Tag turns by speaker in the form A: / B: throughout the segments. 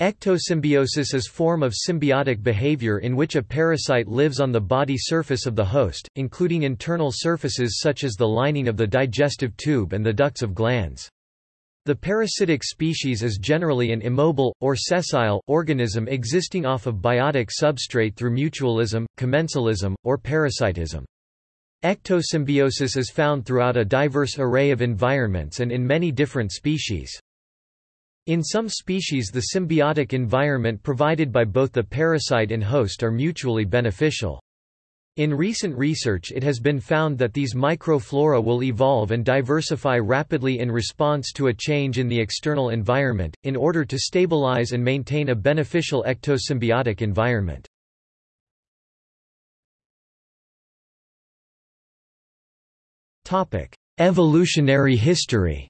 A: Ectosymbiosis is a form of symbiotic behavior in which a parasite lives on the body surface of the host, including internal surfaces such as the lining of the digestive tube and the ducts of glands. The parasitic species is generally an immobile, or sessile, organism existing off of biotic substrate through mutualism, commensalism, or parasitism. Ectosymbiosis is found throughout a diverse array of environments and in many different species. In some species the symbiotic environment provided by both the parasite and host are mutually beneficial. In recent research it has been found that these microflora will evolve and diversify rapidly in response to a change in the external environment, in order to stabilize and maintain a beneficial ectosymbiotic environment. Evolutionary history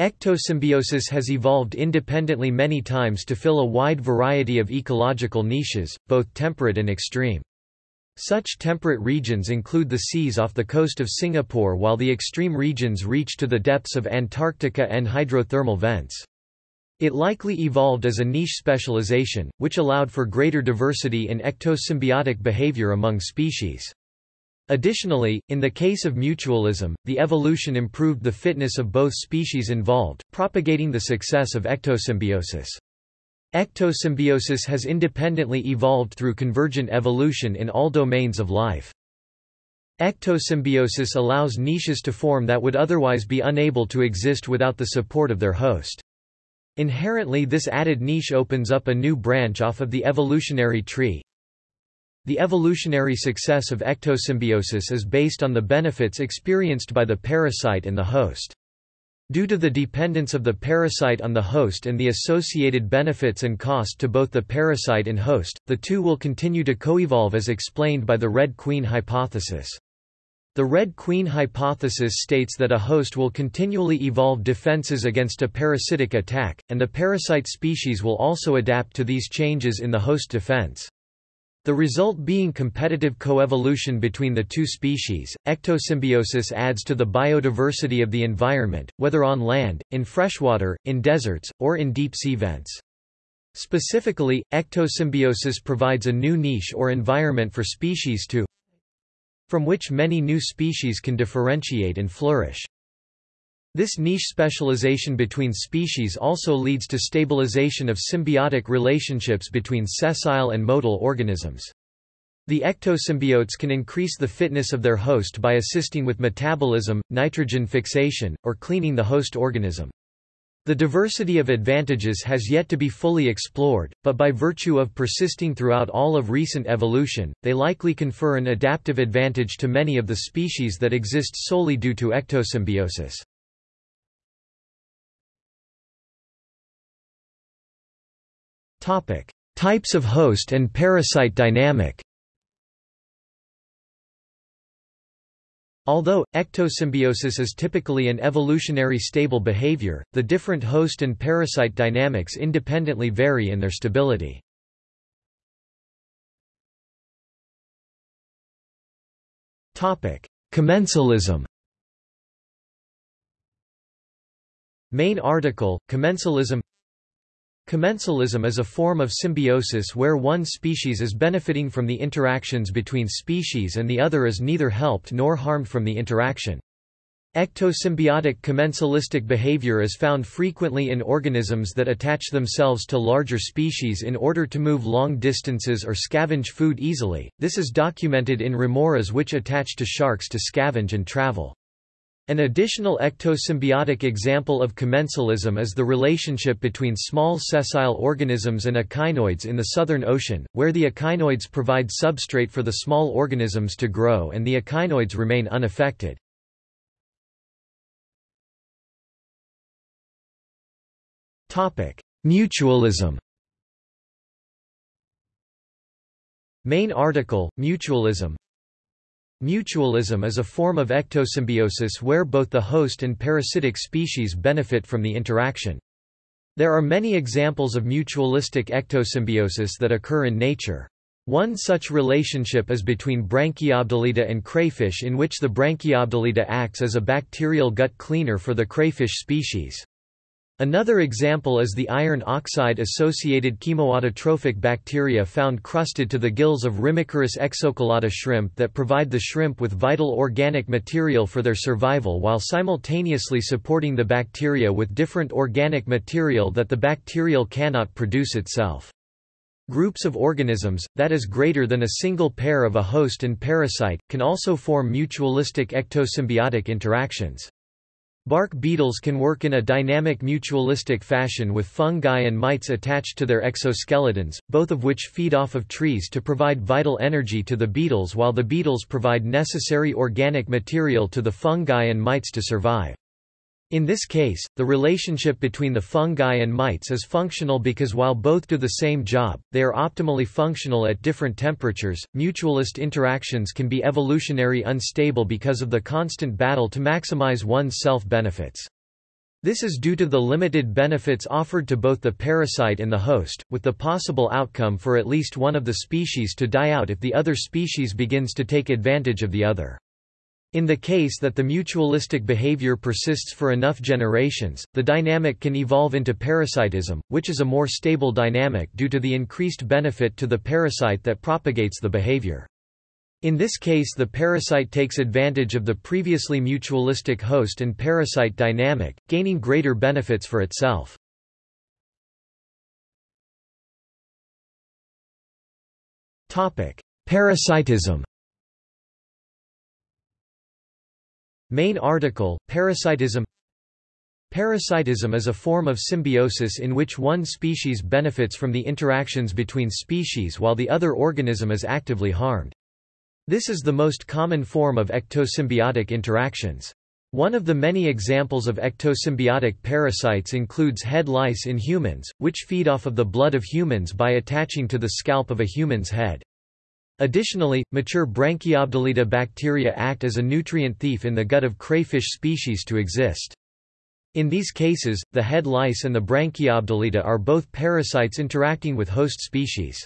A: Ectosymbiosis has evolved independently many times to fill a wide variety of ecological niches, both temperate and extreme. Such temperate regions include the seas off the coast of Singapore while the extreme regions reach to the depths of Antarctica and hydrothermal vents. It likely evolved as a niche specialization, which allowed for greater diversity in ectosymbiotic behavior among species. Additionally, in the case of mutualism, the evolution improved the fitness of both species involved, propagating the success of ectosymbiosis. Ectosymbiosis has independently evolved through convergent evolution in all domains of life. Ectosymbiosis allows niches to form that would otherwise be unable to exist without the support of their host. Inherently this added niche opens up a new branch off of the evolutionary tree, the evolutionary success of ectosymbiosis is based on the benefits experienced by the parasite and the host. Due to the dependence of the parasite on the host and the associated benefits and cost to both the parasite and host, the two will continue to coevolve as explained by the Red Queen hypothesis. The Red Queen hypothesis states that a host will continually evolve defenses against a parasitic attack, and the parasite species will also adapt to these changes in the host defense. The result being competitive coevolution between the two species. Ectosymbiosis adds to the biodiversity of the environment, whether on land, in freshwater, in deserts, or in deep sea vents. Specifically, ectosymbiosis provides a new niche or environment for species to from which many new species can differentiate and flourish. This niche specialization between species also leads to stabilization of symbiotic relationships between sessile and motile organisms. The ectosymbiotes can increase the fitness of their host by assisting with metabolism, nitrogen fixation, or cleaning the host organism. The diversity of advantages has yet to be fully explored, but by virtue of persisting throughout all of recent evolution, they likely confer an adaptive advantage to many of the species that exist solely due to ectosymbiosis. Topic: Types of host and parasite dynamic. Although, ectosymbiosis is typically an evolutionary stable behavior, the different host and parasite dynamics independently vary in their stability. Commensalism Main article, Commensalism Commensalism is a form of symbiosis where one species is benefiting from the interactions between species and the other is neither helped nor harmed from the interaction. Ectosymbiotic commensalistic behavior is found frequently in organisms that attach themselves to larger species in order to move long distances or scavenge food easily. This is documented in remoras which attach to sharks to scavenge and travel. An additional ectosymbiotic example of commensalism is the relationship between small sessile organisms and echinoids in the Southern Ocean, where the echinoids provide substrate for the small organisms to grow and the echinoids remain unaffected. Mutualism Main article, Mutualism Mutualism is a form of ectosymbiosis where both the host and parasitic species benefit from the interaction. There are many examples of mutualistic ectosymbiosis that occur in nature. One such relationship is between Branchiobdellida and crayfish in which the Branchiobdellida acts as a bacterial gut cleaner for the crayfish species. Another example is the iron oxide-associated chemoautotrophic bacteria found crusted to the gills of Rimicaris exoculata shrimp that provide the shrimp with vital organic material for their survival while simultaneously supporting the bacteria with different organic material that the bacterial cannot produce itself. Groups of organisms, that is greater than a single pair of a host and parasite, can also form mutualistic ectosymbiotic interactions. Bark beetles can work in a dynamic mutualistic fashion with fungi and mites attached to their exoskeletons, both of which feed off of trees to provide vital energy to the beetles while the beetles provide necessary organic material to the fungi and mites to survive. In this case, the relationship between the fungi and mites is functional because while both do the same job, they are optimally functional at different temperatures. Mutualist interactions can be evolutionary unstable because of the constant battle to maximize one's self benefits. This is due to the limited benefits offered to both the parasite and the host, with the possible outcome for at least one of the species to die out if the other species begins to take advantage of the other. In the case that the mutualistic behavior persists for enough generations, the dynamic can evolve into parasitism, which is a more stable dynamic due to the increased benefit to the parasite that propagates the behavior. In this case the parasite takes advantage of the previously mutualistic host and parasite dynamic, gaining greater benefits for itself. Parasitism Main article, Parasitism Parasitism is a form of symbiosis in which one species benefits from the interactions between species while the other organism is actively harmed. This is the most common form of ectosymbiotic interactions. One of the many examples of ectosymbiotic parasites includes head lice in humans, which feed off of the blood of humans by attaching to the scalp of a human's head. Additionally, mature Branchiobdellida bacteria act as a nutrient thief in the gut of crayfish species to exist. In these cases, the head lice and the Branchiobdellida are both parasites interacting with host species.